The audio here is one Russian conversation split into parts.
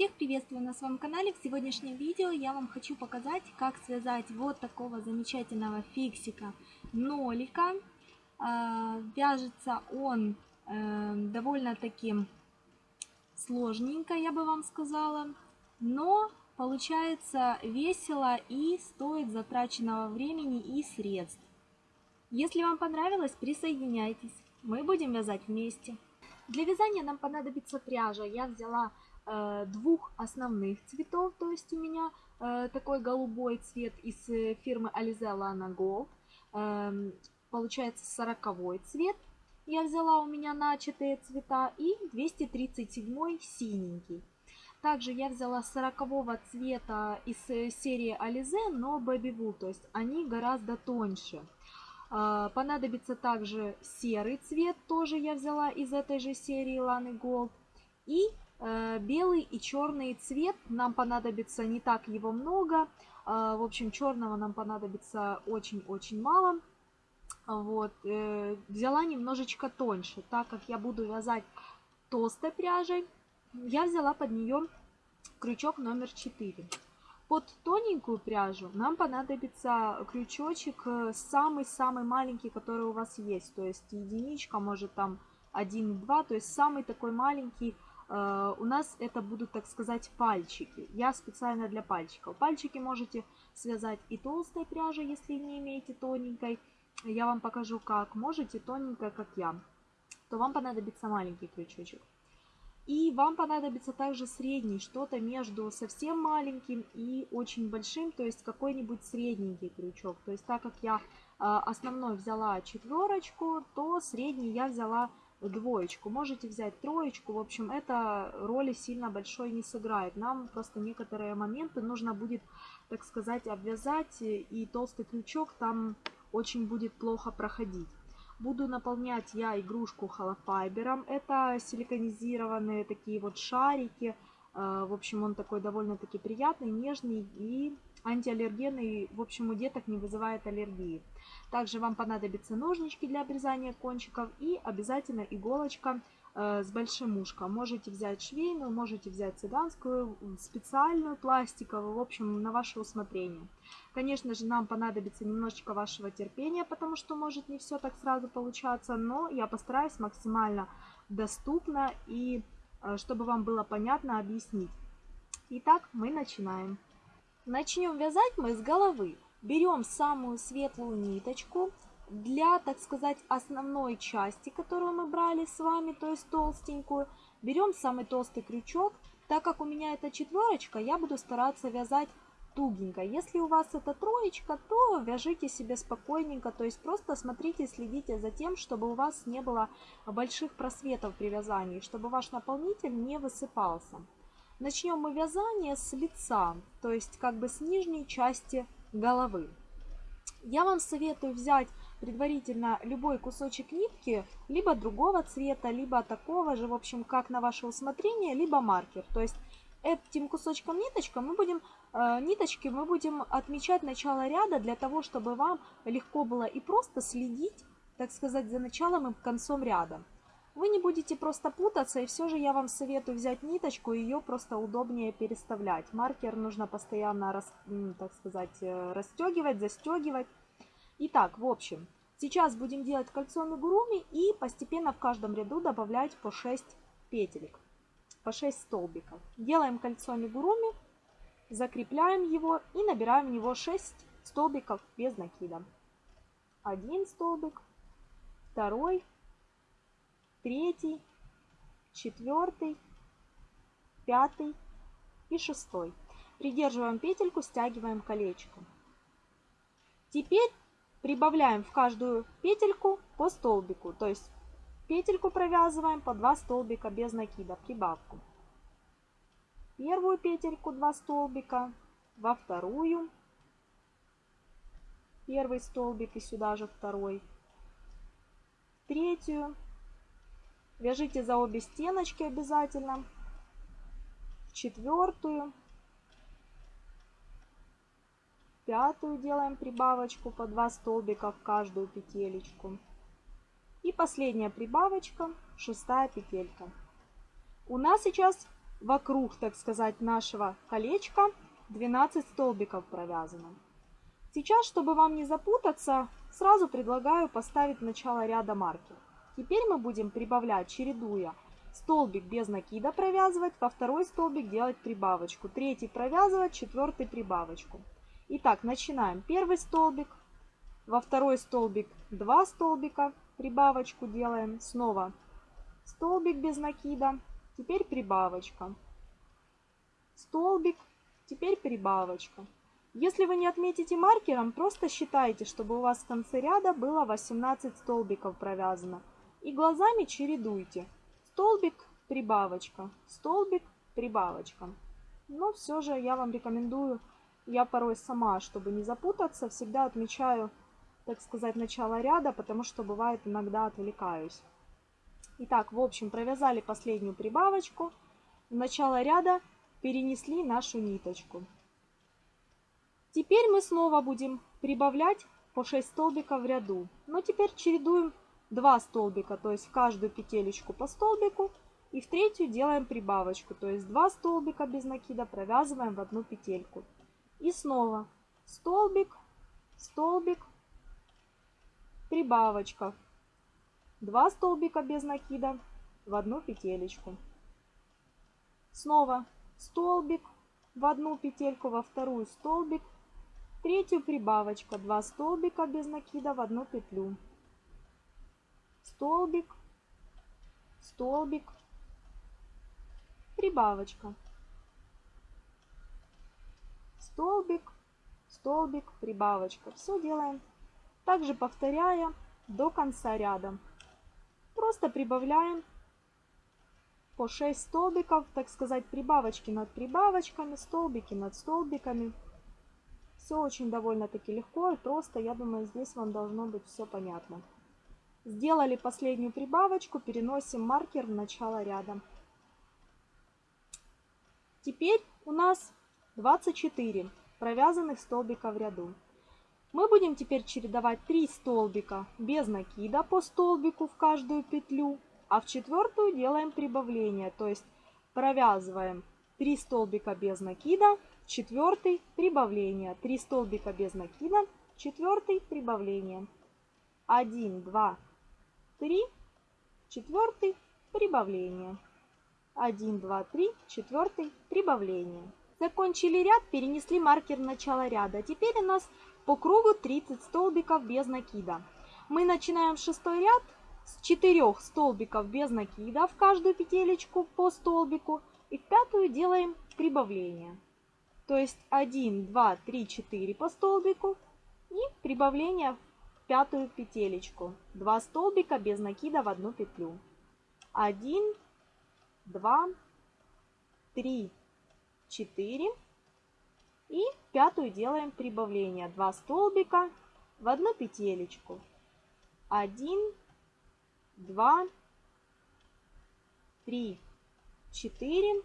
Всех приветствую на своем канале. В сегодняшнем видео я вам хочу показать, как связать вот такого замечательного фиксика нолика. А, вяжется он э, довольно таким сложненько, я бы вам сказала. Но получается весело и стоит затраченного времени и средств. Если вам понравилось, присоединяйтесь. Мы будем вязать вместе. Для вязания нам понадобится пряжа. Я взяла двух основных цветов, то есть у меня э, такой голубой цвет из э, фирмы Alize Lana Gold. Э, получается 40 цвет. Я взяла у меня начатые цвета и 237 синенький. Также я взяла 40 цвета из э, серии Alize, но Baby Wool, то есть они гораздо тоньше. Понадобится также серый цвет, тоже я взяла из этой же серии Lany Gold. И э, белый и черный цвет нам понадобится не так его много. Э, в общем, черного нам понадобится очень-очень мало. Вот. Э, взяла немножечко тоньше, так как я буду вязать толстой пряжей. Я взяла под нее крючок номер 4. Под тоненькую пряжу нам понадобится крючочек э, самый-самый маленький, который у вас есть. То есть единичка, может там 1-2, то есть самый такой маленький. Э, у нас это будут, так сказать, пальчики. Я специально для пальчиков. Пальчики можете связать и толстой пряжей, если не имеете тоненькой. Я вам покажу как. Можете тоненькой, как я. То вам понадобится маленький крючочек. И вам понадобится также средний, что-то между совсем маленьким и очень большим, то есть какой-нибудь средненький крючок. То есть так как я а, основной взяла четверочку, то средний я взяла двоечку. Можете взять троечку. В общем, это роли сильно большой не сыграет. Нам просто некоторые моменты нужно будет, так сказать, обвязать, и толстый крючок там очень будет плохо проходить. Буду наполнять я игрушку холофайбером. Это силиконизированные такие вот шарики. Э, в общем, он такой довольно-таки приятный, нежный и антиаллергенный. В общем, у деток не вызывает аллергии. Также вам понадобятся ножнички для обрезания кончиков и обязательно иголочка Э, с большим ушком. Можете взять швейную, можете взять цыганскую, специальную, пластиковую, в общем, на ваше усмотрение. Конечно же, нам понадобится немножечко вашего терпения, потому что может не все так сразу получаться, но я постараюсь максимально доступно и э, чтобы вам было понятно объяснить. Итак, мы начинаем. Начнем вязать мы с головы. Берем самую светлую ниточку, для, так сказать, основной части, которую мы брали с вами, то есть толстенькую, берем самый толстый крючок. Так как у меня это четверочка, я буду стараться вязать тугенько. Если у вас это троечка, то вяжите себе спокойненько, то есть просто смотрите, следите за тем, чтобы у вас не было больших просветов при вязании, чтобы ваш наполнитель не высыпался. Начнем мы вязание с лица, то есть как бы с нижней части головы. Я вам советую взять предварительно любой кусочек нитки, либо другого цвета, либо такого же, в общем, как на ваше усмотрение, либо маркер. То есть этим кусочком ниточка мы будем, э, ниточки мы будем отмечать начало ряда для того, чтобы вам легко было и просто следить, так сказать, за началом и концом ряда. Вы не будете просто путаться, и все же я вам советую взять ниточку, ее просто удобнее переставлять. Маркер нужно постоянно, так сказать, э, расстегивать, застегивать. Итак, в общем, сейчас будем делать кольцо мигуруми и постепенно в каждом ряду добавлять по 6 петелек, по 6 столбиков. Делаем кольцо мигуруми, закрепляем его и набираем в него 6 столбиков без накида. Один столбик, второй, третий, четвертый, пятый и шестой. Придерживаем петельку, стягиваем колечко. Теперь Прибавляем в каждую петельку по столбику, то есть петельку провязываем по 2 столбика без накида, прибавку. Первую петельку 2 столбика, во вторую первый столбик и сюда же второй, третью, вяжите за обе стеночки обязательно, четвертую, пятую делаем прибавочку по 2 столбика в каждую петелечку. И последняя прибавочка, шестая петелька. У нас сейчас вокруг, так сказать, нашего колечка 12 столбиков провязано. Сейчас, чтобы вам не запутаться, сразу предлагаю поставить начало ряда маркер. Теперь мы будем прибавлять, чередуя столбик без накида провязывать, во второй столбик делать прибавочку, третий провязывать, четвертый прибавочку. Итак, начинаем. Первый столбик, во второй столбик 2 столбика, прибавочку делаем, снова столбик без накида, теперь прибавочка, столбик, теперь прибавочка. Если вы не отметите маркером, просто считайте, чтобы у вас в конце ряда было 18 столбиков провязано. И глазами чередуйте. Столбик, прибавочка, столбик, прибавочка. Но все же я вам рекомендую, я порой сама, чтобы не запутаться, всегда отмечаю, так сказать, начало ряда, потому что бывает иногда отвлекаюсь. Итак, в общем, провязали последнюю прибавочку. В начало ряда перенесли нашу ниточку. Теперь мы снова будем прибавлять по 6 столбиков в ряду. Но теперь чередуем 2 столбика, то есть в каждую петелечку по столбику. И в третью делаем прибавочку, то есть 2 столбика без накида провязываем в одну петельку. И снова столбик, столбик, прибавочка. 2 столбика без накида в одну петелечку. Снова столбик в одну петельку, во вторую столбик, третью прибавочка, 2 столбика без накида в одну петлю. Столбик, столбик, прибавочка. Столбик, столбик, прибавочка. Все делаем также повторяя до конца ряда. Просто прибавляем по 6 столбиков, так сказать, прибавочки над прибавочками, столбики над столбиками. Все очень довольно-таки легко и просто, я думаю, здесь вам должно быть все понятно. Сделали последнюю прибавочку, переносим маркер в начало ряда. Теперь у нас 24 провязанных столбика в ряду. Мы будем теперь чередовать 3 столбика без накида по столбику в каждую петлю, а в четвертую делаем прибавление, то есть провязываем 3 столбика без накида, четвертый прибавление, 3 столбика без накида, четвертый прибавление. 1, 2, 3, четвертый прибавление. 1, 2, 3, четвертый прибавление. Закончили ряд, перенесли маркер в начало ряда. Теперь у нас по кругу 30 столбиков без накида. Мы начинаем шестой ряд с 4 столбиков без накида в каждую петелечку по столбику и в пятую делаем прибавление. То есть 1, 2, 3, 4 по столбику и прибавление в пятую петелечку. 2 столбика без накида в одну петлю. 1, 2, 3, 4 и пятую делаем прибавление. 2 столбика в одну петелечку. 1, 2, 3, 4.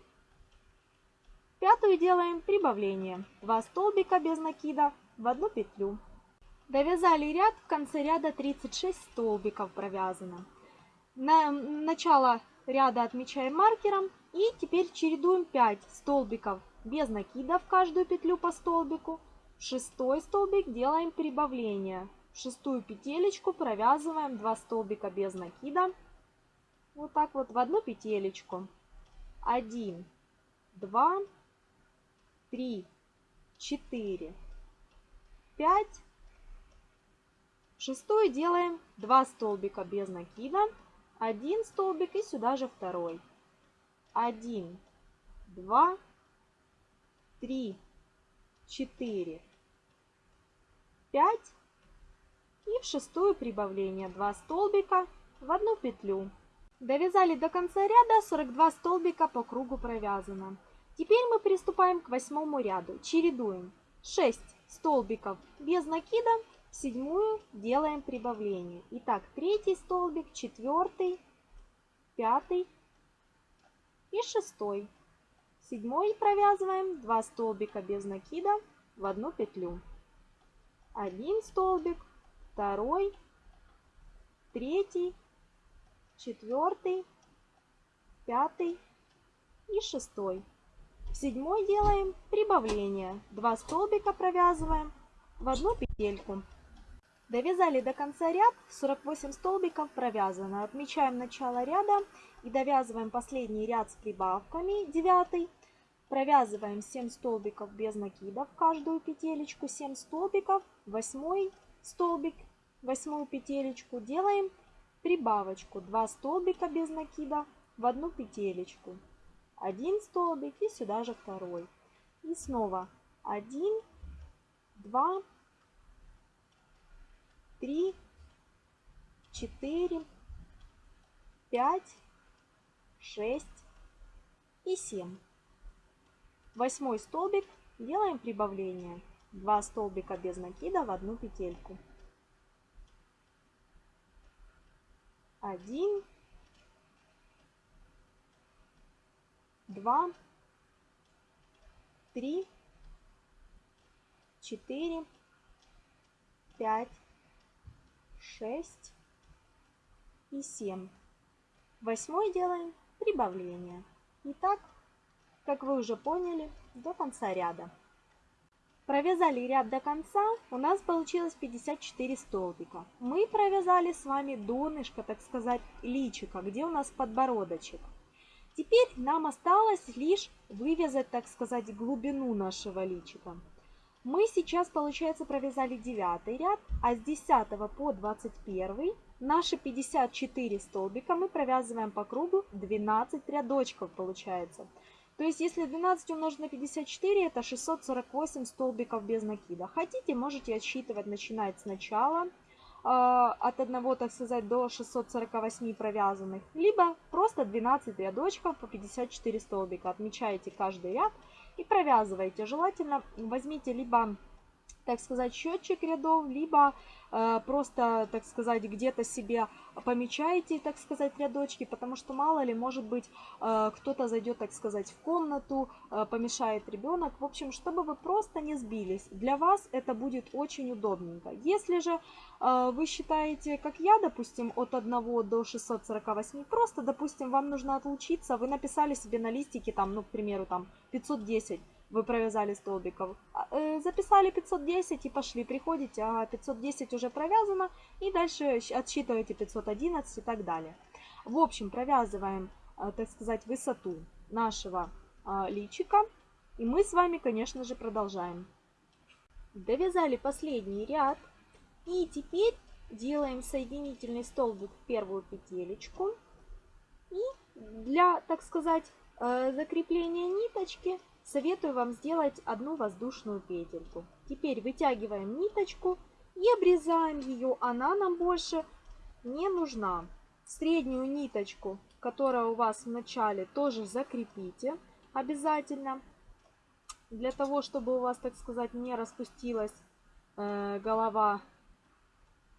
Пятую делаем прибавление. 2 столбика без накида в одну петлю. Довязали ряд, в конце ряда 36 столбиков провязано. На начало ряда отмечаем маркером и теперь чередуем 5 столбиков без накида в каждую петлю по столбику. В шестой столбик делаем прибавление. В шестую петелечку провязываем 2 столбика без накида. Вот так вот в одну петелечку. 1, 2, 3, 4, 5. В шестую делаем 2 столбика без накида. Один столбик и сюда же второй. 1, 2, три, четыре, пять. И в шестую прибавление 2 столбика в одну петлю. Довязали до конца ряда 42 столбика по кругу провязано. Теперь мы приступаем к восьмому ряду. Чередуем 6 столбиков без накида, седьмую делаем прибавление. Итак, третий столбик, четвертый, пятый и шестой. Седьмой провязываем 2 столбика без накида в одну петлю. Один столбик, второй, третий, четвертый, пятый и шестой. В седьмой делаем прибавление. 2 столбика провязываем в одну петельку. Довязали до конца ряд, 48 столбиков провязано. Отмечаем начало ряда и довязываем последний ряд с прибавками, 9. Провязываем 7 столбиков без накида в каждую петелечку, 7 столбиков, 8 столбик, 8 петелечку. Делаем прибавочку, 2 столбика без накида в одну петелечку. Один столбик и сюда же второй. И снова 1, 2, 3, 4, 5, 6 и 7. Восьмой столбик делаем прибавление. 2 столбика без накида в одну петельку. 1, 2, 3, 4, 5, 6 и 7. Восьмой делаем прибавление. Итак, как вы уже поняли, до конца ряда. Провязали ряд до конца, у нас получилось 54 столбика. Мы провязали с вами донышко, так сказать, личика, где у нас подбородочек. Теперь нам осталось лишь вывязать, так сказать, глубину нашего личика. Мы сейчас, получается, провязали 9 ряд, а с 10 по 21 наши 54 столбика мы провязываем по кругу 12 рядочков, получается. То есть, если 12 умножить на 54, это 648 столбиков без накида. Хотите, можете отсчитывать, начинать сначала а, от 1, так сказать, до 648 провязанных, либо просто 12 рядочков по 54 столбика. Отмечаете каждый ряд и провязываете. Желательно возьмите либо так сказать, счетчик рядов, либо просто, так сказать, где-то себе помечаете, так сказать, рядочки, потому что мало ли, может быть, э, кто-то зайдет, так сказать, в комнату, э, помешает ребенок. В общем, чтобы вы просто не сбились, для вас это будет очень удобненько. Если же э, вы считаете, как я, допустим, от 1 до 648, просто, допустим, вам нужно отлучиться, вы написали себе на листике, там, ну, к примеру, там, 510, вы провязали столбиков. А, э, записали 510 и пошли, приходите, а 510 уже провязано, и дальше отсчитываете 511 и так далее. В общем, провязываем, э, так сказать, высоту нашего а, личика, и мы с вами, конечно же, продолжаем. Довязали последний ряд, и теперь делаем соединительный столбик в первую петелечку, и для, так сказать, э, закрепления ниточки советую вам сделать одну воздушную петельку. Теперь вытягиваем ниточку и обрезаем ее. Она нам больше не нужна. Среднюю ниточку, которая у вас в начале, тоже закрепите обязательно. Для того, чтобы у вас, так сказать, не распустилась э, голова,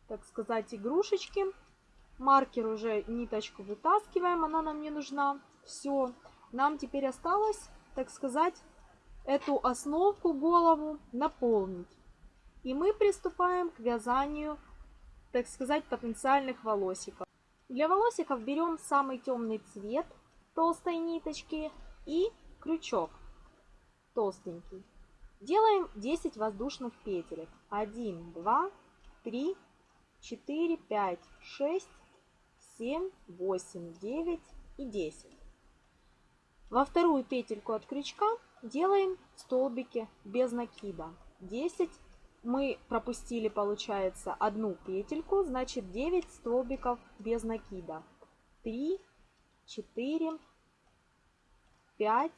так сказать, игрушечки. Маркер уже ниточку вытаскиваем, она нам не нужна. Все, нам теперь осталось так сказать, эту основку голову наполнить. И мы приступаем к вязанию, так сказать, потенциальных волосиков. Для волосиков берем самый темный цвет толстой ниточки и крючок толстенький. Делаем 10 воздушных петелек. 1, 2, 3, 4, 5, 6, 7, 8, 9 и 10. Во вторую петельку от крючка делаем столбики без накида. 10 мы пропустили, получается, одну петельку, значит 9 столбиков без накида. 3, 4, 5,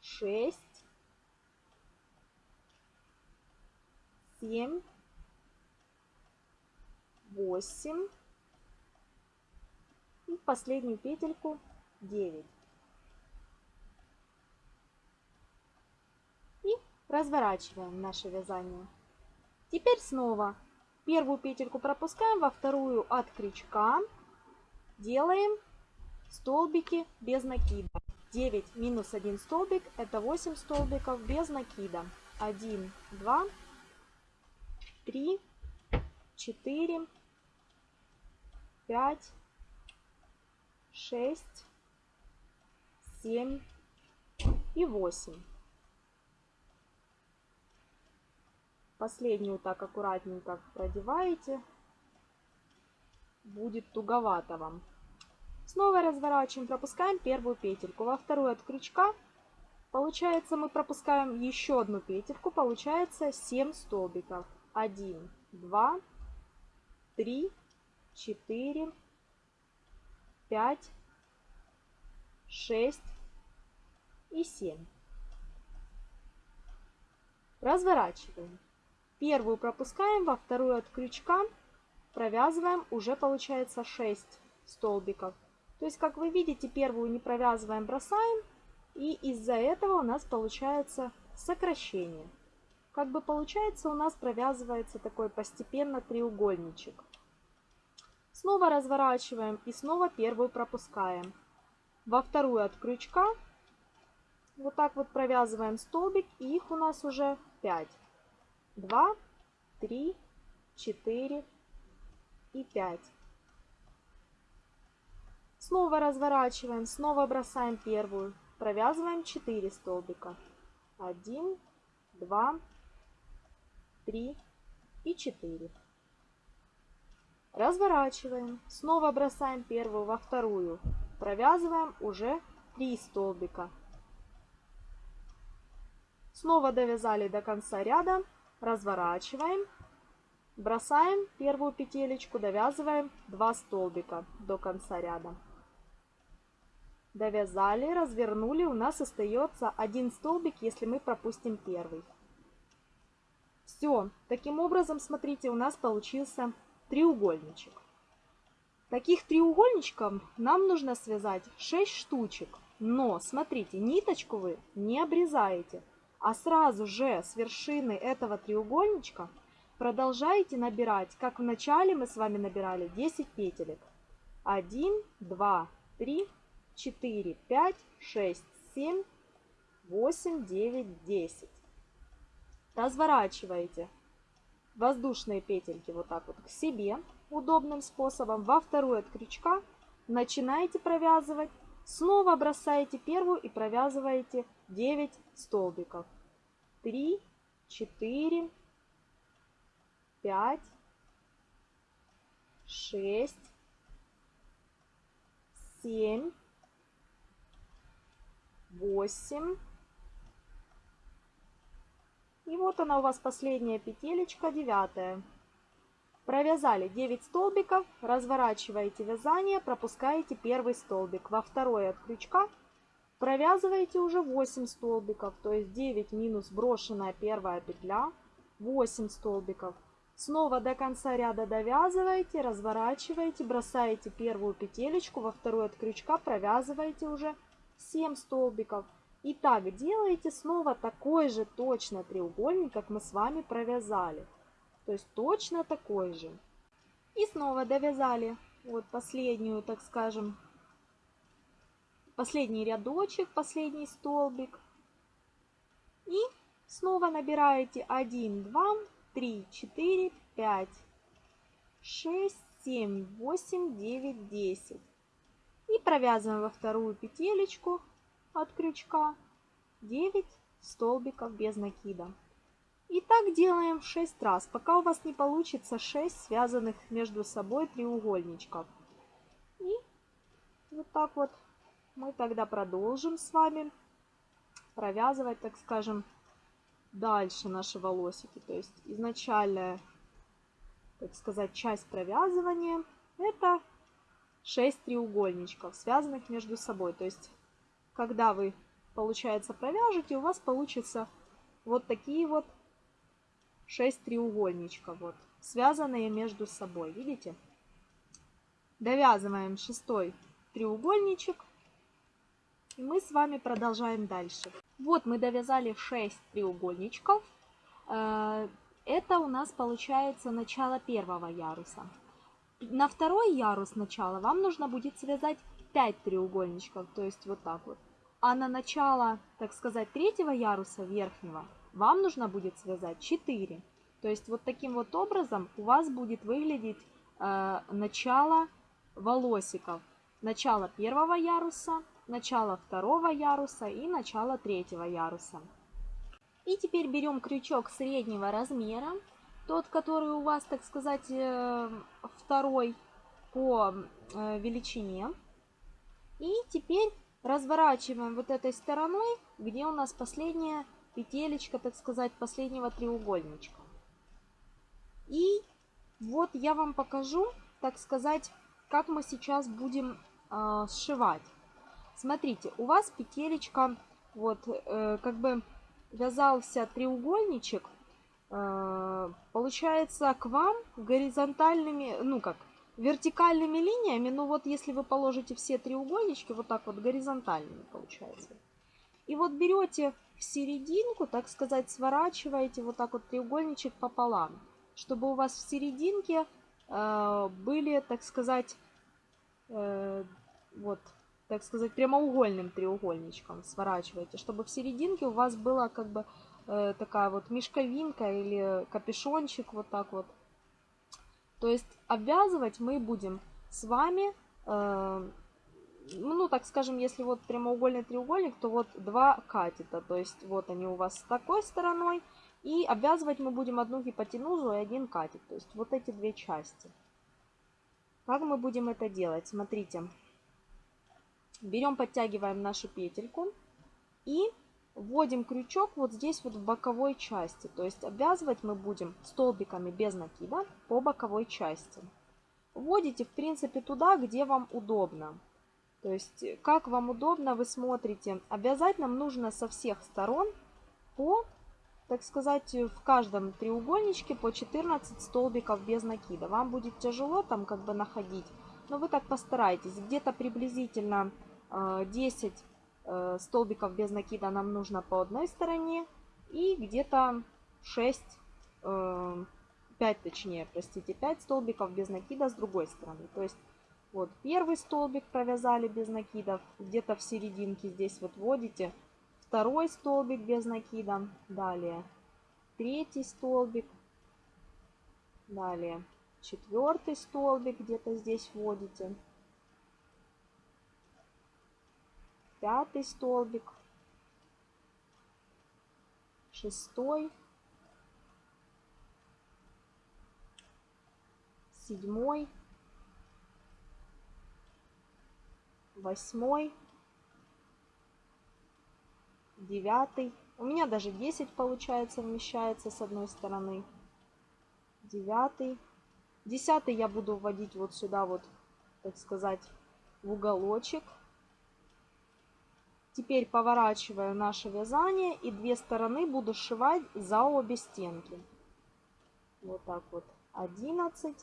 6, 7, 8 и последнюю петельку 9. И разворачиваем наше вязание. Теперь снова первую петельку пропускаем, во вторую от крючка делаем столбики без накида. 9 минус 1 столбик это 8 столбиков без накида. 1, 2, 3, 4, 5, 6, семь и восемь. Последнюю так аккуратненько продеваете. Будет туговато вам. Снова разворачиваем, пропускаем первую петельку. Во вторую от крючка, получается, мы пропускаем еще одну петельку. Получается 7 столбиков. 1, 2, 3, 4, 5, 6 и 7. Разворачиваем. Первую пропускаем, во вторую от крючка провязываем, уже получается 6 столбиков. То есть, как вы видите, первую не провязываем, бросаем, и из-за этого у нас получается сокращение. Как бы получается, у нас провязывается такой постепенно треугольничек. Снова разворачиваем и снова первую пропускаем. Во вторую от крючка вот так вот провязываем столбик, и их у нас уже 5. 2, 3, 4 и 5. Снова разворачиваем, снова бросаем первую. Провязываем 4 столбика. 1, 2, 3 и 4. Разворачиваем, снова бросаем первую во вторую. Провязываем уже 3 столбика. Снова довязали до конца ряда разворачиваем, бросаем первую петелечку, довязываем 2 столбика до конца ряда. Довязали, развернули, у нас остается один столбик, если мы пропустим первый. Все, таким образом, смотрите, у нас получился треугольничек. Таких треугольничков нам нужно связать 6 штучек. Но, смотрите, ниточку вы не обрезаете а сразу же с вершины этого треугольничка продолжаете набирать, как в начале мы с вами набирали 10 петелек. 1, 2, 3, 4, 5, 6, 7, 8, 9, 10. Разворачиваете воздушные петельки вот так вот к себе удобным способом. Во вторую от крючка начинаете провязывать. Снова бросаете первую и провязываете 9 столбиков. 3, 4, 5, 6, 7, 8. И вот она у вас последняя петелечка, девятая. Провязали 9 столбиков, разворачиваете вязание, пропускаете первый столбик. Во второй от крючка Провязываете уже 8 столбиков, то есть 9 минус брошенная первая петля, 8 столбиков. Снова до конца ряда довязываете, разворачиваете, бросаете первую петелечку, во вторую от крючка провязываете уже 7 столбиков. И так делаете снова такой же точно треугольник, как мы с вами провязали. То есть точно такой же. И снова довязали вот последнюю, так скажем, последний рядочек, последний столбик. И снова набираете 1, 2, 3, 4, 5, 6, 7, 8, 9, 10. И провязываем во вторую петелечку от крючка 9 столбиков без накида. И так делаем 6 раз, пока у вас не получится 6 связанных между собой треугольничков. И вот так вот мы тогда продолжим с вами провязывать, так скажем, дальше наши волосики. То есть изначальная, так сказать, часть провязывания это 6 треугольничков, связанных между собой. То есть, когда вы, получается, провяжете, у вас получится вот такие вот 6 треугольничков, вот, связанные между собой. Видите? Довязываем шестой треугольничек и мы с вами продолжаем дальше. Вот мы довязали 6 треугольничков. Э, это у нас получается начало первого яруса. На второй ярус начала вам нужно будет связать 5 треугольничков, то есть вот так вот. А на начало, так сказать, третьего яруса верхнего вам нужно будет связать 4. То есть вот таким вот образом у вас будет выглядеть э, начало волосиков. Начало первого яруса, начало второго яруса и начало третьего яруса. И теперь берем крючок среднего размера, тот, который у вас, так сказать, э, второй по э, величине. И теперь разворачиваем вот этой стороной, где у нас последняя петелечка, так сказать, последнего треугольничка. И вот я вам покажу, так сказать, как мы сейчас будем э, сшивать. Смотрите, у вас петелечка, вот, э, как бы вязался треугольничек, э, получается, к вам горизонтальными, ну как, вертикальными линиями, ну вот если вы положите все треугольнички, вот так вот горизонтальными получается. И вот берете в серединку, так сказать, сворачиваете вот так вот треугольничек пополам, чтобы у вас в серединке э, были, так сказать, э, вот, так сказать, прямоугольным треугольничком сворачиваете, чтобы в серединке у вас была как бы э, такая вот мешковинка или капюшончик вот так вот. То есть обвязывать мы будем с вами, э, ну так скажем, если вот прямоугольный треугольник, то вот два катета, то есть вот они у вас с такой стороной, и обвязывать мы будем одну гипотенузу и один катет, то есть вот эти две части. Как мы будем это делать? Смотрите. Берем, подтягиваем нашу петельку и вводим крючок вот здесь вот в боковой части. То есть обвязывать мы будем столбиками без накида по боковой части. Вводите, в принципе, туда, где вам удобно. То есть, как вам удобно, вы смотрите. Обвязать нам нужно со всех сторон по так сказать, в каждом треугольничке по 14 столбиков без накида. Вам будет тяжело там как бы находить, но вы так постарайтесь. Где-то приблизительно 10 э, э, столбиков без накида нам нужно по одной стороне и где-то 6, 5 э, точнее, простите, 5 столбиков без накида с другой стороны. То есть вот первый столбик провязали без накидов, где-то в серединке здесь вот вводите второй столбик без накида, далее третий столбик, далее четвертый столбик где-то здесь вводите, пятый столбик, шестой, седьмой, восьмой, девятый. У меня даже 10 получается вмещается с одной стороны. Девятый. Десятый я буду вводить вот сюда вот, так сказать, в уголочек. Теперь поворачиваю наше вязание и две стороны буду сшивать за обе стенки. Вот так вот. 11.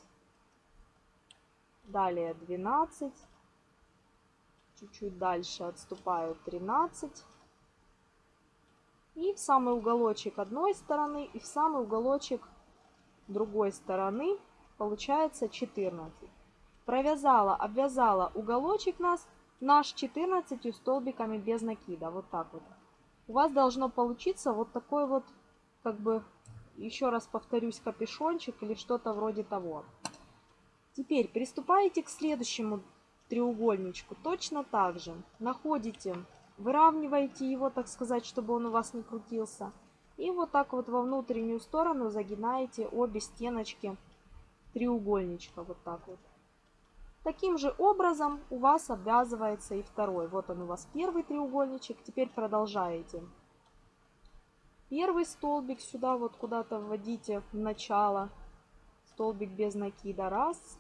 Далее 12. Чуть-чуть дальше отступаю 13 и в самый уголочек одной стороны, и в самый уголочек другой стороны получается 14. Провязала, обвязала уголочек нас, наш 14 столбиками без накида. Вот так вот. У вас должно получиться вот такой вот, как бы, еще раз повторюсь, капюшончик или что-то вроде того. Теперь приступаете к следующему треугольничку. Точно так же находите Выравниваете его, так сказать, чтобы он у вас не крутился. И вот так вот во внутреннюю сторону загинаете обе стеночки треугольничка. Вот так вот. Таким же образом у вас обвязывается и второй. Вот он у вас первый треугольничек. Теперь продолжаете. Первый столбик сюда вот куда-то вводите в начало. Столбик без накида. Раз.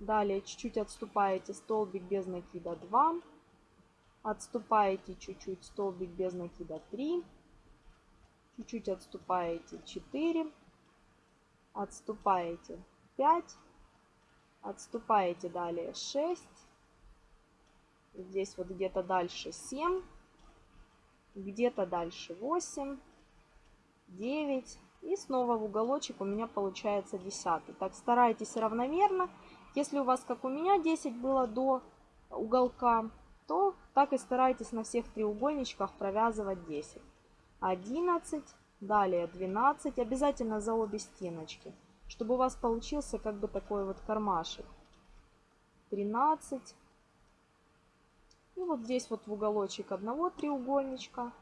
Далее чуть-чуть отступаете. Столбик без накида. Два. Отступаете чуть-чуть, столбик без накида 3. Чуть-чуть отступаете 4. Отступаете 5. Отступаете далее 6. Здесь вот где-то дальше 7. Где-то дальше 8. 9. И снова в уголочек у меня получается 10. Так, старайтесь равномерно. Если у вас, как у меня, 10 было до уголка, то так и старайтесь на всех треугольничках провязывать 10. 11, далее 12, обязательно за обе стеночки, чтобы у вас получился как бы такой вот кармашек. 13. И вот здесь вот в уголочек одного треугольничка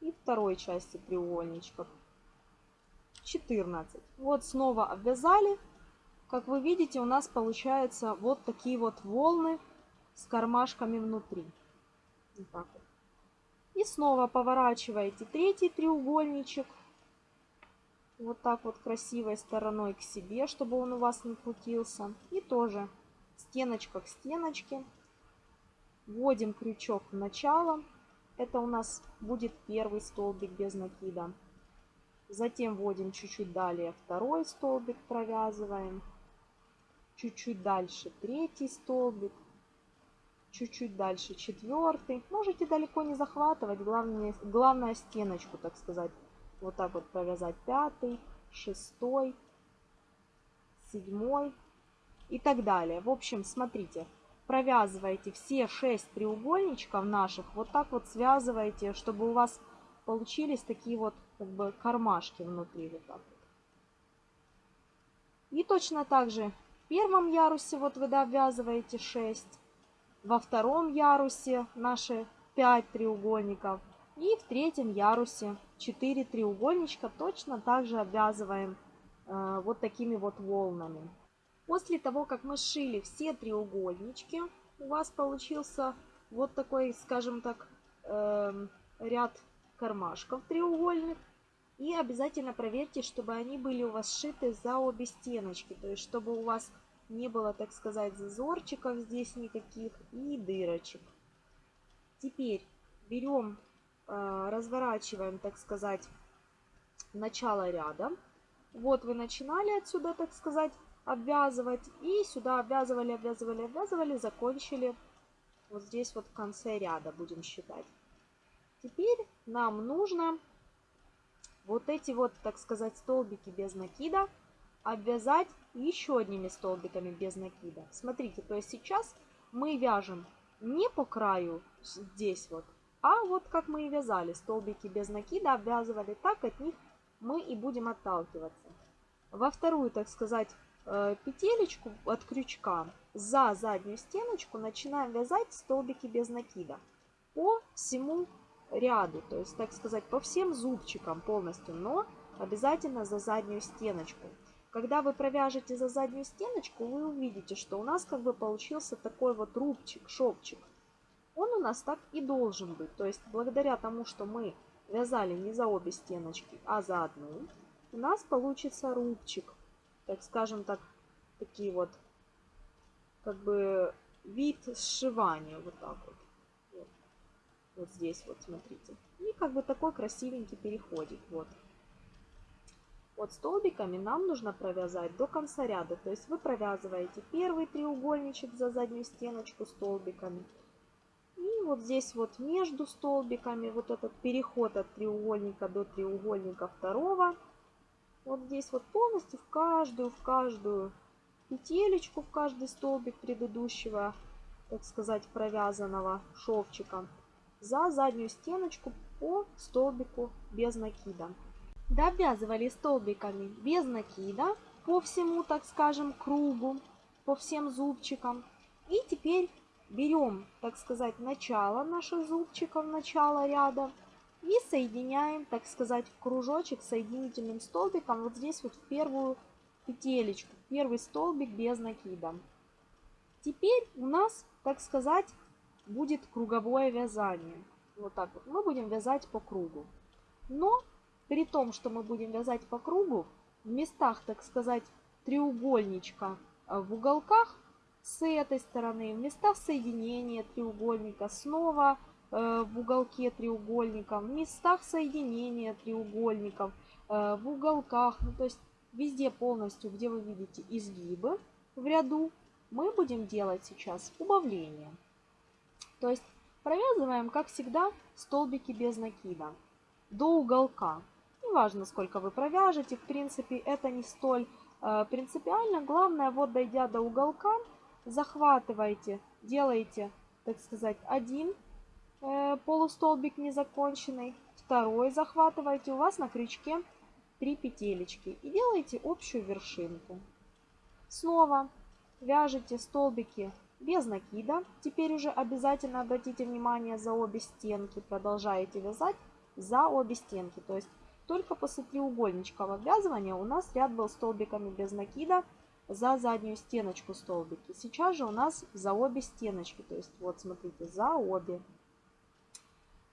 и второй части треугольничка 14. Вот снова обвязали. Как вы видите, у нас получается вот такие вот волны с кармашками внутри. Вот так вот. И снова поворачиваете третий треугольничек. Вот так вот красивой стороной к себе, чтобы он у вас не крутился. И тоже стеночка к стеночке. Вводим крючок в начало. Это у нас будет первый столбик без накида. Затем вводим чуть-чуть далее второй столбик, провязываем. Чуть-чуть дальше третий столбик. Чуть-чуть дальше четвертый. Можете далеко не захватывать, главное, главное стеночку, так сказать. Вот так вот провязать пятый, шестой, седьмой и так далее. В общем, смотрите, провязываете все шесть треугольничков наших, вот так вот связываете, чтобы у вас получились такие вот как бы кармашки внутри. Вот так вот. И точно так же в первом ярусе вот вы довязываете 6, во втором ярусе наши 5 треугольников и в третьем ярусе 4 треугольничка точно так же обвязываем э, вот такими вот волнами. После того, как мы сшили все треугольнички, у вас получился вот такой, скажем так, э, ряд кармашков треугольных. И обязательно проверьте, чтобы они были у вас сшиты за обе стеночки. То есть, чтобы у вас не было, так сказать, зазорчиков здесь никаких и дырочек. Теперь берем, разворачиваем, так сказать, начало ряда. Вот вы начинали отсюда, так сказать, обвязывать. И сюда обвязывали, обвязывали, обвязывали, закончили. Вот здесь вот в конце ряда будем считать. Теперь нам нужно вот эти вот, так сказать, столбики без накида обвязать еще одними столбиками без накида. Смотрите, то есть сейчас мы вяжем не по краю здесь вот, а вот как мы и вязали, столбики без накида обвязывали, так от них мы и будем отталкиваться. Во вторую, так сказать, э, петелечку от крючка за заднюю стеночку начинаем вязать столбики без накида по всему ряду, то есть, так сказать, по всем зубчикам полностью, но обязательно за заднюю стеночку. Когда вы провяжете за заднюю стеночку, вы увидите, что у нас как бы получился такой вот рубчик, шовчик. Он у нас так и должен быть. То есть благодаря тому, что мы вязали не за обе стеночки, а за одну, у нас получится рубчик. Так скажем так, такие вот, как бы вид сшивания, вот так вот. Вот, вот здесь вот, смотрите. И как бы такой красивенький переходик, вот. Вот столбиками нам нужно провязать до конца ряда. То есть вы провязываете первый треугольничек за заднюю стеночку столбиками. Вот здесь вот между столбиками вот этот переход от треугольника до треугольника второго. Вот здесь вот полностью в каждую, в каждую петелечку, в каждый столбик предыдущего, так сказать, провязанного шовчика за заднюю стеночку по столбику без накида довязывали столбиками без накида по всему, так скажем, кругу, по всем зубчикам. И теперь берем, так сказать, начало наших зубчиков, начало ряда и соединяем, так сказать, в кружочек соединительным столбиком вот здесь вот в первую петелечку, первый столбик без накида. Теперь у нас, так сказать, будет круговое вязание. Вот так вот. Мы будем вязать по кругу. Но при том, что мы будем вязать по кругу, в местах, так сказать, треугольничка э, в уголках с этой стороны, в местах соединения треугольника снова э, в уголке треугольника, в местах соединения треугольников, э, в уголках, ну, то есть везде полностью, где вы видите изгибы в ряду, мы будем делать сейчас убавление. То есть провязываем, как всегда, столбики без накида до уголка. Неважно, сколько вы провяжете, в принципе, это не столь э, принципиально. Главное, вот дойдя до уголка, захватываете, делаете, так сказать, один э, полустолбик незаконченный, второй захватываете, у вас на крючке 3 петелечки и делаете общую вершинку. Снова вяжете столбики без накида. Теперь уже обязательно обратите внимание за обе стенки. Продолжаете вязать за обе стенки. То есть только после треугольничка обвязывания у нас ряд был столбиками без накида за заднюю стеночку столбики. Сейчас же у нас за обе стеночки. То есть вот смотрите, за обе.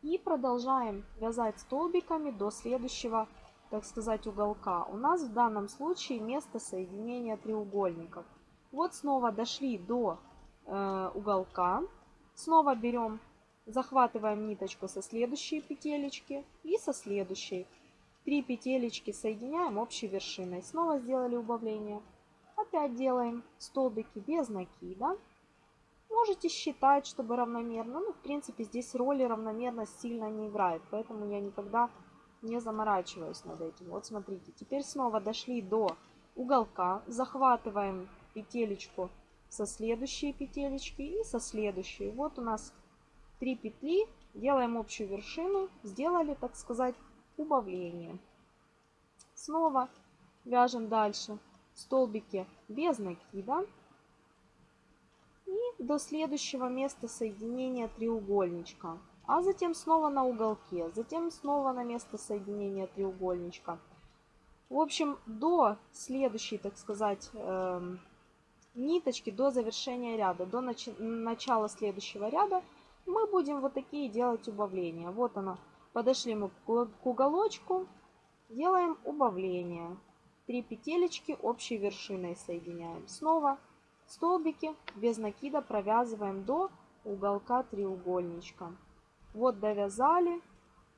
И продолжаем вязать столбиками до следующего, так сказать, уголка. У нас в данном случае место соединения треугольников. Вот снова дошли до э, уголка. Снова берем, захватываем ниточку со следующей петелечки и со следующей. Три петелечки соединяем общей вершиной. Снова сделали убавление. Опять делаем столбики без накида. Можете считать, чтобы равномерно. Ну, в принципе, здесь роли равномерность сильно не играет. Поэтому я никогда не заморачиваюсь над этим. Вот смотрите. Теперь снова дошли до уголка. Захватываем петелечку со следующей петелечки и со следующей. Вот у нас три петли. Делаем общую вершину. Сделали, так сказать, убавление. Снова вяжем дальше столбики без накида. И до следующего места соединения треугольничка. А затем снова на уголке. Затем снова на место соединения треугольничка. В общем, до следующей, так сказать, э, ниточки, до завершения ряда, до нач начала следующего ряда, мы будем вот такие делать убавления. Вот оно. Подошли мы к уголочку. Делаем убавление. Три петелечки общей вершиной соединяем. Снова столбики без накида провязываем до уголка треугольничка. Вот довязали.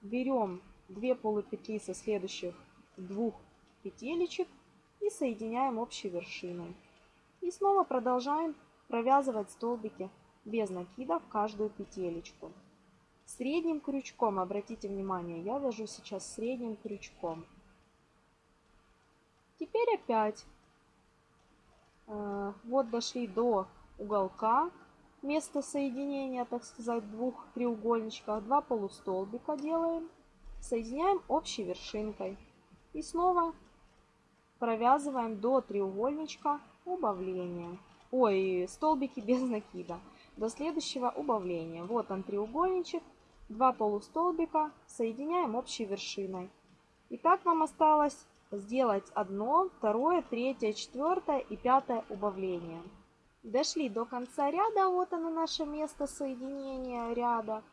Берем две полупетли со следующих двух петелечек и соединяем общей вершиной. И снова продолжаем провязывать столбики без накида в каждую петелечку. Средним крючком, обратите внимание, я вяжу сейчас средним крючком. Теперь опять э, вот дошли до уголка, место соединения, так сказать, двух треугольничков. Два полустолбика делаем, соединяем общей вершинкой. И снова провязываем до треугольничка убавления. Ой, столбики без накида. До следующего убавления. Вот он треугольничек, два полустолбика, соединяем общей вершиной. И так нам осталось сделать одно, второе, третье, четвертое и пятое убавление. Дошли до конца ряда, вот оно наше место соединения ряда.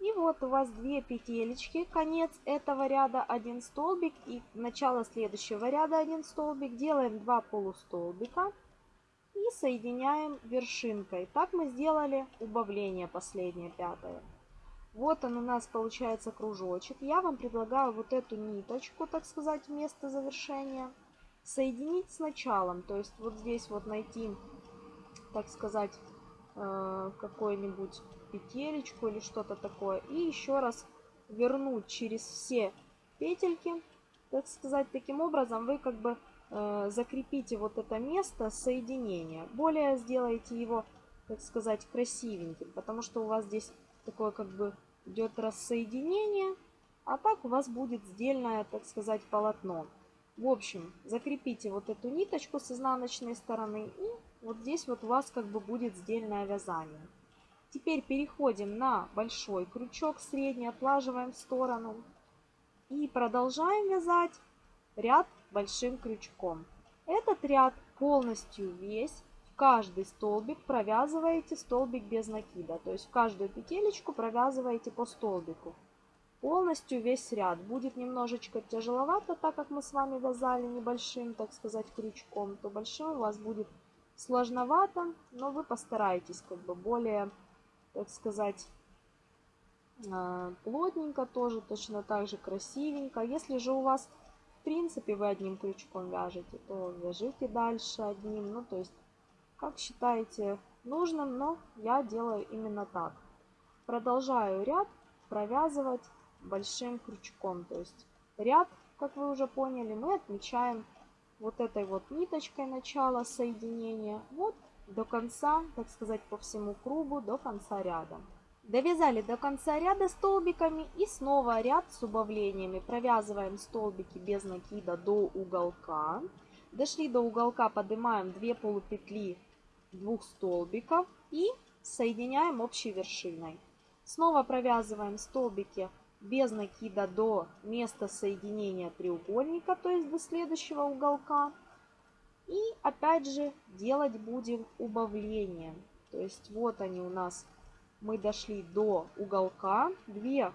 И вот у вас две петелечки, конец этого ряда один столбик и начало следующего ряда один столбик. Делаем два полустолбика и соединяем вершинкой. Так мы сделали убавление последнее, пятое. Вот он у нас получается кружочек. Я вам предлагаю вот эту ниточку, так сказать, вместо завершения соединить с началом. То есть вот здесь вот найти, так сказать, э, какую-нибудь петелечку или что-то такое. И еще раз вернуть через все петельки, так сказать, таким образом вы как бы э, закрепите вот это место соединения. Более сделаете его, так сказать, красивеньким, потому что у вас здесь такое как бы идет рассоединение, а так у вас будет сдельное, так сказать, полотно. В общем, закрепите вот эту ниточку с изнаночной стороны и вот здесь вот у вас как бы будет сдельное вязание. Теперь переходим на большой крючок средний, отлаживаем в сторону и продолжаем вязать ряд большим крючком. Этот ряд полностью весь каждый столбик провязываете столбик без накида. То есть в каждую петелечку провязываете по столбику. Полностью весь ряд. Будет немножечко тяжеловато, так как мы с вами вязали небольшим, так сказать, крючком. То большим у вас будет сложновато, но вы постарайтесь как бы более, так сказать, а, плотненько тоже, точно так же красивенько. Если же у вас, в принципе, вы одним крючком вяжете, то вяжите дальше одним. Ну, то есть как считаете нужным, но я делаю именно так. Продолжаю ряд провязывать большим крючком. То есть ряд, как вы уже поняли, мы отмечаем вот этой вот ниточкой начала соединения. Вот до конца, так сказать, по всему кругу, до конца ряда. Довязали до конца ряда столбиками и снова ряд с убавлениями. Провязываем столбики без накида до уголка. Дошли до уголка, поднимаем 2 полупетли двух столбиков и соединяем общей вершиной. Снова провязываем столбики без накида до места соединения треугольника, то есть до следующего уголка. И опять же делать будем убавление. То есть вот они у нас, мы дошли до уголка, 2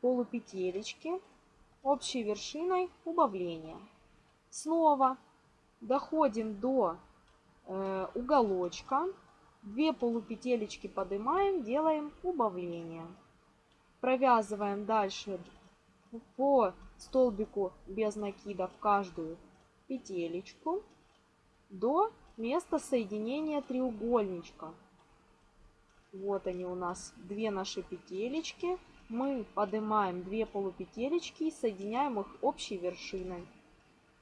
полупетелечки, общей вершиной убавления. Снова доходим до э, уголочка, 2 полупетелечки поднимаем, делаем убавление. Провязываем дальше по столбику без накида в каждую петелечку до места соединения треугольничка. Вот они у нас две наши петелечки. Мы поднимаем две полупетелечки и соединяем их общей вершиной.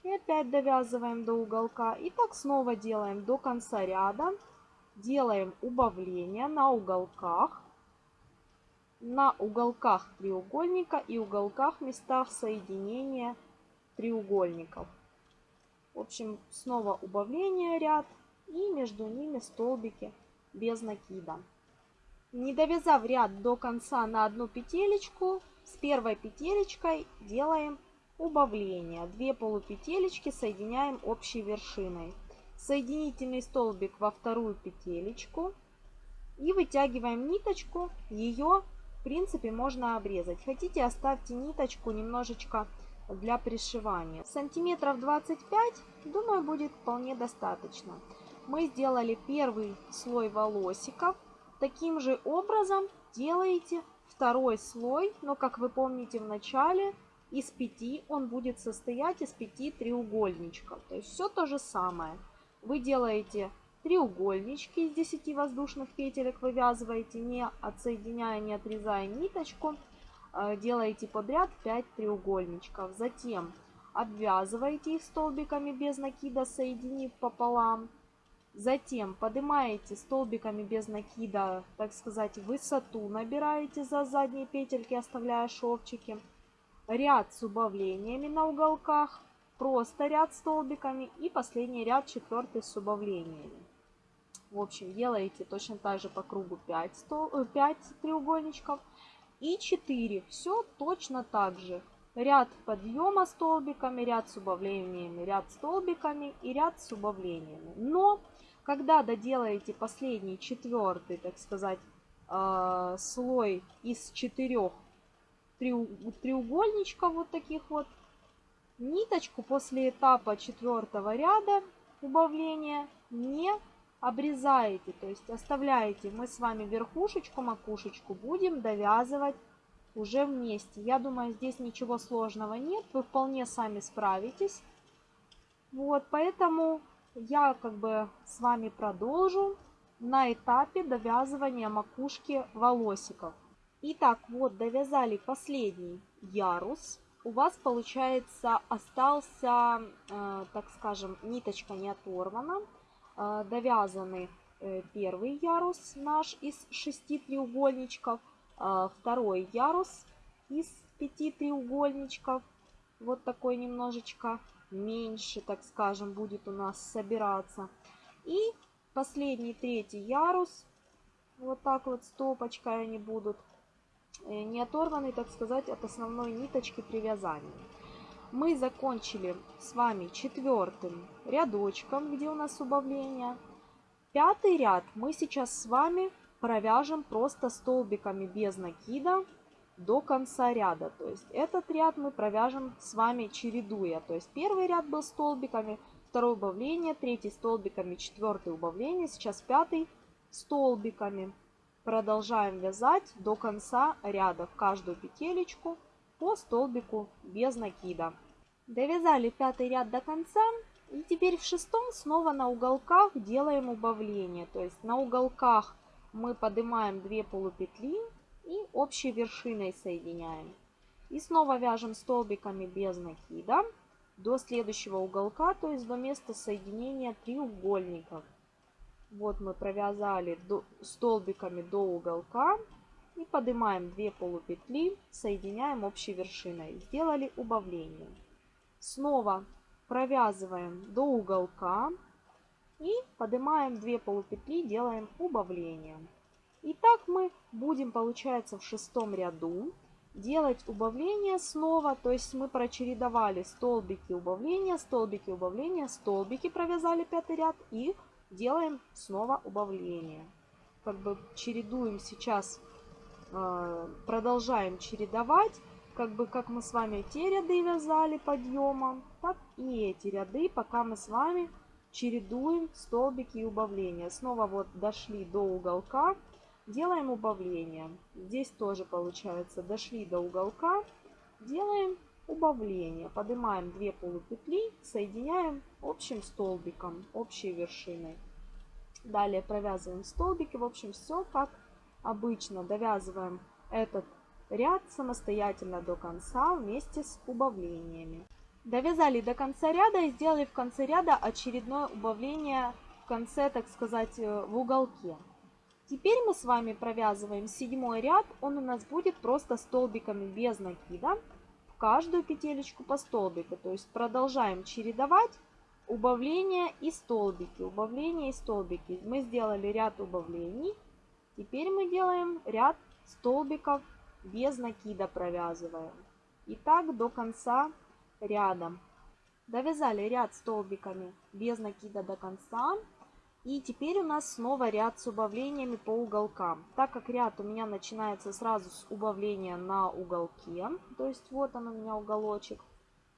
И опять довязываем до уголка. И так снова делаем до конца ряда. Делаем убавление на уголках. На уголках треугольника и уголках местах соединения треугольников. В общем, снова убавление ряд и между ними столбики без накида. Не довязав ряд до конца на одну петелечку, с первой петелечкой делаем убавление. Две полупетелечки соединяем общей вершиной. Соединительный столбик во вторую петелечку и вытягиваем ниточку. Ее, в принципе, можно обрезать. Хотите, оставьте ниточку немножечко для пришивания. Сантиметров 25, думаю, будет вполне достаточно. Мы сделали первый слой волосиков. Таким же образом делаете второй слой, но, как вы помните в начале, из пяти он будет состоять из пяти треугольничков. То есть все то же самое. Вы делаете треугольнички из 10 воздушных петелек, вывязываете, не отсоединяя, не отрезая ниточку. Э, делаете подряд 5 треугольничков. Затем обвязываете их столбиками без накида, соединив пополам. Затем поднимаете столбиками без накида, так сказать, высоту набираете за задние петельки, оставляя шовчики. Ряд с убавлениями на уголках, просто ряд столбиками и последний ряд четвертый с убавлениями. В общем, делаете точно так же по кругу 5, стол, 5 треугольничков и 4. Все точно так же. Ряд подъема столбиками, ряд с убавлениями, ряд столбиками и ряд с убавлениями. Но когда доделаете последний, четвертый, так сказать, э, слой из четырех треугольничков вот таких вот, ниточку после этапа четвертого ряда убавления не обрезаете, то есть оставляете. Мы с вами верхушечку, макушечку будем довязывать уже вместе. Я думаю, здесь ничего сложного нет, вы вполне сами справитесь. Вот, поэтому я как бы с вами продолжу на этапе довязывания макушки волосиков. Итак, вот довязали последний ярус. У вас получается остался, э, так скажем, ниточка не оторвана. Э, довязаны э, первый ярус наш из шести треугольничков, второй ярус из пяти треугольничков. Вот такой немножечко меньше, так скажем, будет у нас собираться. И последний третий ярус, вот так вот стопочкой они будут, не оторваны, так сказать, от основной ниточки привязания. Мы закончили с вами четвертым рядочком, где у нас убавление. Пятый ряд мы сейчас с вами провяжем просто столбиками без накида до конца ряда. То есть этот ряд мы провяжем с вами чередуя. То есть первый ряд был столбиками, второе убавление, третий столбиками, четвертый убавление, сейчас пятый столбиками. Продолжаем вязать до конца ряда в каждую петелечку по столбику без накида. Довязали пятый ряд до конца. И теперь в шестом снова на уголках делаем убавление. То есть на уголках мы поднимаем 2 полупетли и общей вершиной соединяем. И снова вяжем столбиками без накида до следующего уголка, то есть до места соединения треугольников. Вот мы провязали до, столбиками до уголка и поднимаем 2 полупетли, соединяем общей вершиной. Сделали убавление. Снова провязываем до уголка, И поднимаем 2 полупетли, делаем убавление. И так мы будем, получается, в шестом ряду делать убавление снова. То есть мы прочередовали столбики убавления, столбики убавления, столбики провязали пятый ряд и делаем снова убавление. Как бы чередуем сейчас, э, продолжаем чередовать. Как бы как мы с вами те ряды вязали подъемом, так и эти ряды, пока мы с вами чередуем столбики и убавления. Снова вот дошли до уголка, делаем убавление. Здесь тоже получается, дошли до уголка, делаем убавление. Поднимаем 2 полупетли, соединяем общим столбиком, общей вершиной. Далее провязываем столбики. В общем, все как обычно. Довязываем этот ряд самостоятельно до конца вместе с убавлениями. Довязали до конца ряда и сделали в конце ряда очередное убавление в конце, так сказать, э, в уголке. Теперь мы с вами провязываем седьмой ряд. Он у нас будет просто столбиками без накида. В каждую петелечку по столбику. То есть продолжаем чередовать убавления и столбики. Убавления и столбики. Мы сделали ряд убавлений. Теперь мы делаем ряд столбиков без накида провязываем. И так до конца ряда. Довязали ряд столбиками без накида до конца. И теперь у нас снова ряд с убавлениями по уголкам. Так как ряд у меня начинается сразу с убавления на уголке, то есть вот он у меня уголочек,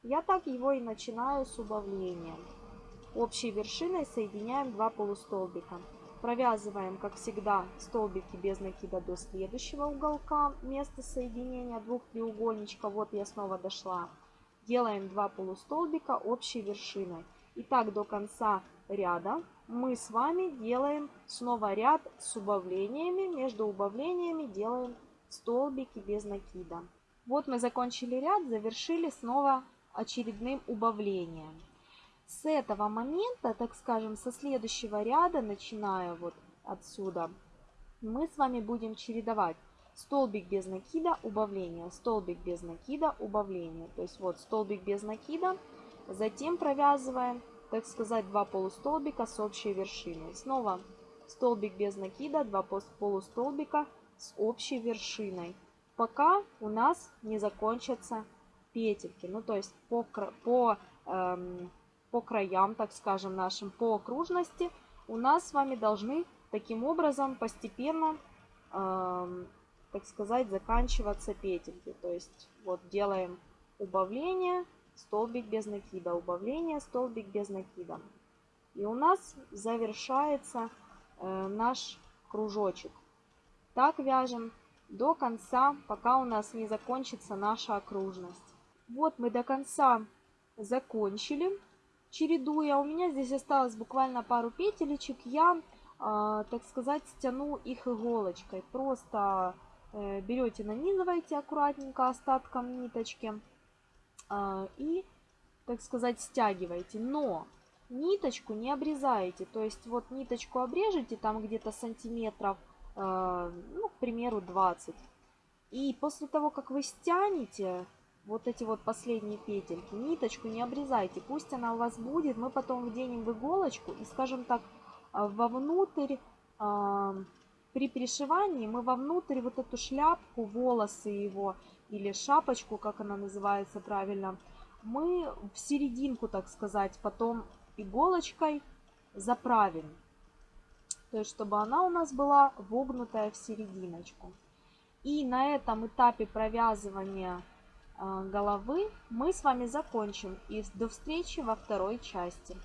я так его и начинаю с убавления. Общей вершиной соединяем два полустолбика. Провязываем, как всегда, столбики без накида до следующего уголка, место соединения двух треугольничков. Вот я снова дошла. Делаем два полустолбика общей вершиной. И так до конца ряда мы с вами делаем снова ряд с убавлениями. Между убавлениями делаем столбики без накида. Вот мы закончили ряд, завершили снова очередным убавлением с этого момента, так скажем, со следующего ряда, начиная вот отсюда, мы с вами будем чередовать столбик без накида, убавление, столбик без накида, убавление. То есть вот столбик без накида, затем провязываем, так сказать, два полустолбика с общей вершиной. Снова столбик без накида, два полустолбика с общей вершиной, пока у нас не закончатся петельки. Ну, то есть по, по эм, по краям, так скажем, нашим, по окружности, у нас с вами должны таким образом постепенно, э, так сказать, заканчиваться петельки. То есть вот делаем убавление, столбик без накида, убавление, столбик без накида. И у нас завершается э, наш кружочек. Так вяжем до конца, пока у нас не закончится наша окружность. Вот мы до конца закончили чередуя. У меня здесь осталось буквально пару петелечек. Я, э, так сказать, стяну их иголочкой. Просто э, берете, нанизываете аккуратненько остатком ниточки э, и, так сказать, стягиваете. Но ниточку не обрезаете. То есть вот ниточку обрежете там где-то сантиметров, э, ну, к примеру, 20. И после того, как вы стянете, вот эти вот последние петельки. Ниточку не обрезайте, пусть она у вас будет. Мы потом вденем в иголочку и, скажем так, а, вовнутрь, э, при пришивании мы вовнутрь вот эту шляпку, волосы его или шапочку, как она называется правильно, мы в серединку, так сказать, потом иголочкой заправим. То есть, чтобы она у нас была вогнутая в серединочку. И на этом этапе провязывания головы мы с вами закончим. И до встречи во второй части.